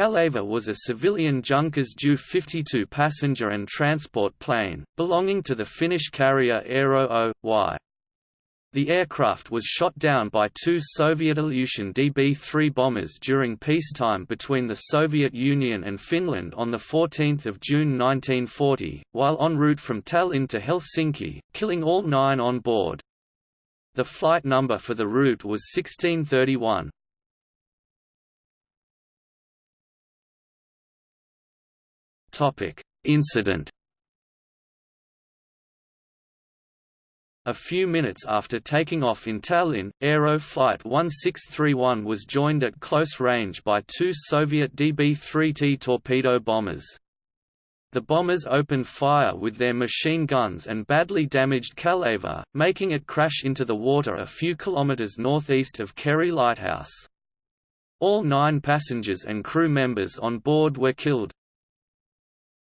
Kaleva was a civilian Junkers Ju 52 passenger and transport plane, belonging to the Finnish carrier Aero O.Y. The aircraft was shot down by two Soviet Ilyushin DB-3 bombers during peacetime between the Soviet Union and Finland on 14 June 1940, while en route from Tallinn to Helsinki, killing all nine on board. The flight number for the route was 1631. Incident A few minutes after taking off in Tallinn, Aero Flight 1631 was joined at close range by two Soviet DB-3T torpedo bombers. The bombers opened fire with their machine guns and badly damaged Kaleva, making it crash into the water a few kilometers northeast of Keri Lighthouse. All nine passengers and crew members on board were killed.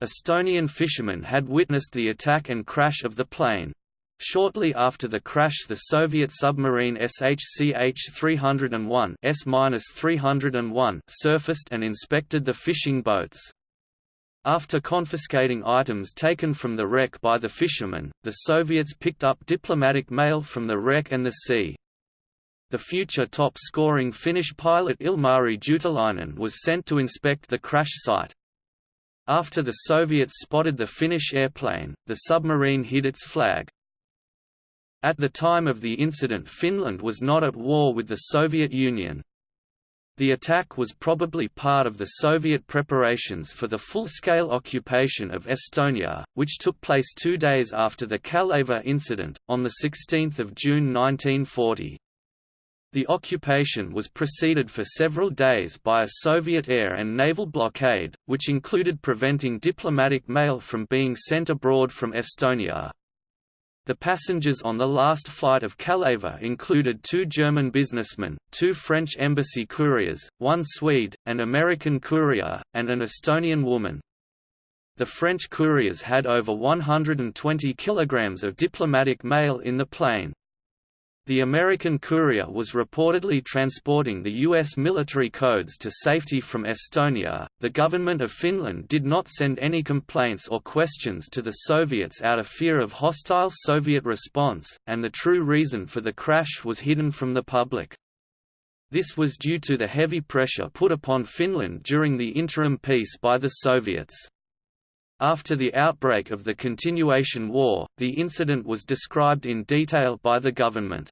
Estonian fishermen had witnessed the attack and crash of the plane. Shortly after the crash the Soviet submarine SHCH-301 S-301 surfaced and inspected the fishing boats. After confiscating items taken from the wreck by the fishermen, the Soviets picked up diplomatic mail from the wreck and the sea. The future top-scoring Finnish pilot Ilmari Juutilainen was sent to inspect the crash site. After the Soviets spotted the Finnish airplane, the submarine hid its flag. At the time of the incident Finland was not at war with the Soviet Union. The attack was probably part of the Soviet preparations for the full-scale occupation of Estonia, which took place two days after the Kaleva incident, on 16 June 1940. The occupation was preceded for several days by a Soviet air and naval blockade, which included preventing diplomatic mail from being sent abroad from Estonia. The passengers on the last flight of Kaleva included two German businessmen, two French embassy couriers, one Swede, an American courier, and an Estonian woman. The French couriers had over 120 kilograms of diplomatic mail in the plane. The American courier was reportedly transporting the U.S. military codes to safety from Estonia. The government of Finland did not send any complaints or questions to the Soviets out of fear of hostile Soviet response, and the true reason for the crash was hidden from the public. This was due to the heavy pressure put upon Finland during the interim peace by the Soviets. After the outbreak of the Continuation War, the incident was described in detail by the government.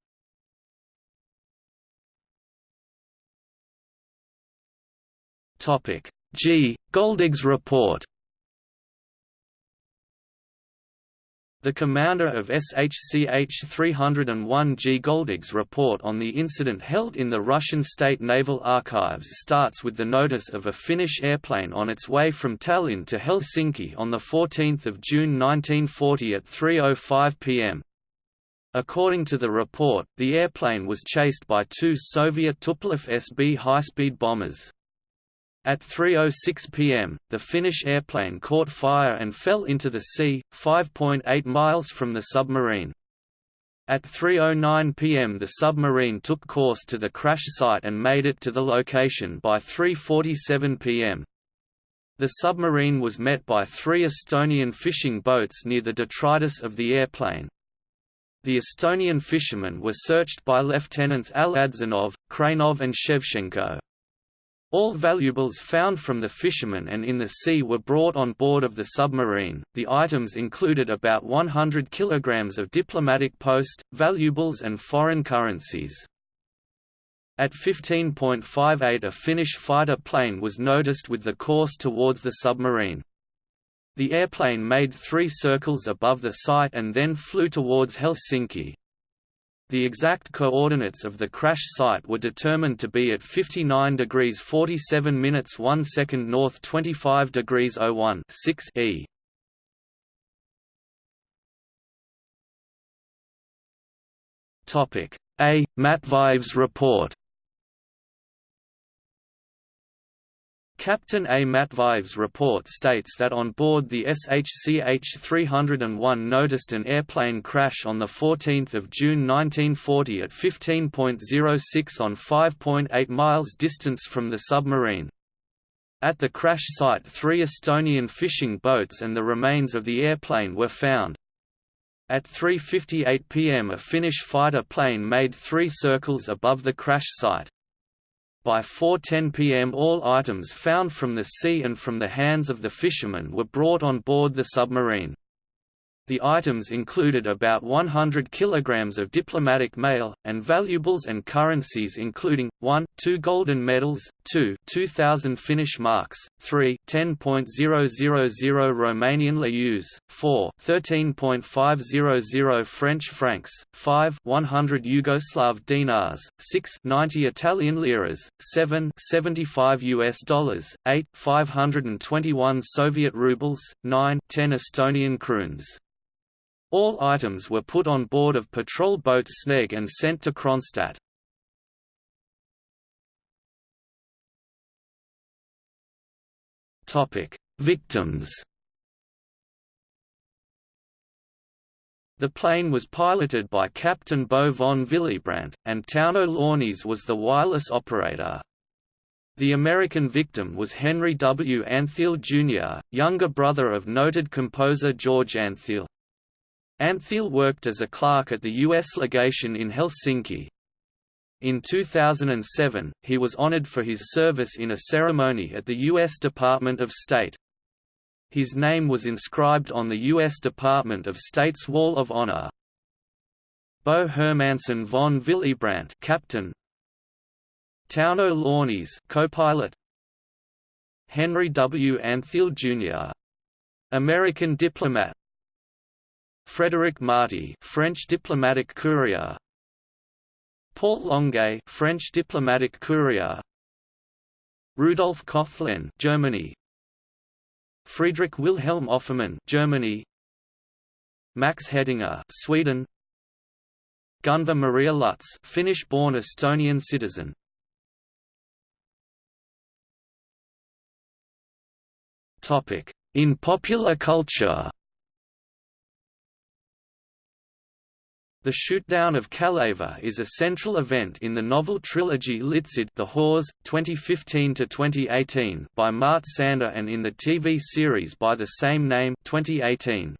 Topic G. Goldeg's report The commander of SHCH 301 G. Goldeg's report on the incident held in the Russian State Naval Archives starts with the notice of a Finnish airplane on its way from Tallinn to Helsinki on 14 June 1940 at 3.05 pm. According to the report, the airplane was chased by two Soviet Tupolev SB high-speed bombers. At 3.06 pm, the Finnish airplane caught fire and fell into the sea, 5.8 miles from the submarine. At 3.09 pm the submarine took course to the crash site and made it to the location by 3.47 pm. The submarine was met by three Estonian fishing boats near the detritus of the airplane. The Estonian fishermen were searched by Lieutenants Aladzanov, Kranov and Shevchenko. All valuables found from the fishermen and in the sea were brought on board of the submarine. The items included about 100 kilograms of diplomatic post, valuables and foreign currencies. At 15.58 a Finnish fighter plane was noticed with the course towards the submarine. The airplane made three circles above the site and then flew towards Helsinki. The exact coordinates of the crash site were determined to be at 59 degrees 47 minutes 1 second north 25 degrees 01 6 e. Topic A. Matveev's report Captain A. Matveev's report states that on board the SHCH-301 noticed an airplane crash on 14 June 1940 at 15.06 on 5.8 miles distance from the submarine. At the crash site three Estonian fishing boats and the remains of the airplane were found. At 3.58 pm a Finnish fighter plane made three circles above the crash site. By 4.10 pm all items found from the sea and from the hands of the fishermen were brought on board the submarine. The items included about 100 kilograms of diplomatic mail, and valuables and currencies including, 1, 2 golden medals, 2 2,000 Finnish marks, 3 10.000 Romanian leu, 4 13.500 French francs, 5 100 Yugoslav dinars, 6 90 Italian liras, 7 75 US dollars, 8 521 Soviet rubles, 9 10 Estonian kroons. All items were put on board of patrol boat Sneg and sent to Kronstadt. Victims The plane was piloted by Captain Bo von Willebrandt, and Tauno Launius was the wireless operator. The American victim was Henry W. Antheil Jr., younger brother of noted composer George Antheil. Antheil worked as a clerk at the U.S. legation in Helsinki. In 2007, he was honored for his service in a ceremony at the U.S. Department of State. His name was inscribed on the U.S. Department of State's Wall of Honor. Bo Hermansen von Willebrandt Captain Tauno Launius co-pilot Henry W. Antheil Jr. American diplomat Frédéric Marty, French diplomatic courier. Paul Longuet, French diplomatic courier. Rudolf Koechlin, Germany. Friedrich Wilhelm Offermann, Germany. Max Hedinger, Sweden. Gunvar Maria Lutz, Finnish-born Estonian citizen. Topic: In popular culture. The shootdown of Kalevala is a central event in the novel trilogy Litsid The Whores, 2015–2018 by Mart Sander and in the TV series by the same name 2018.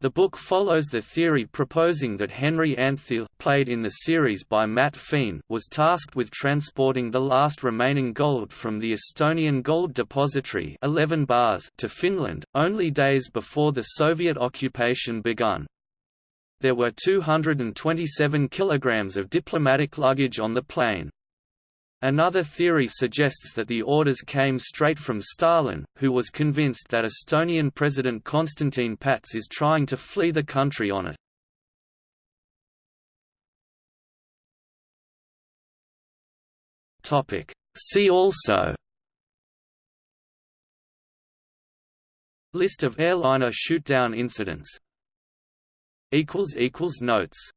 The book follows the theory proposing that Henry Antheil played in the series by Matt Fean, was tasked with transporting the last remaining gold from the Estonian gold depository 11 bars to Finland, only days before the Soviet occupation begun. There were 227 kilograms of diplomatic luggage on the plane. Another theory suggests that the orders came straight from Stalin, who was convinced that Estonian President Konstantin Päts is trying to flee the country on it. See also List of airliner shootdown incidents Notes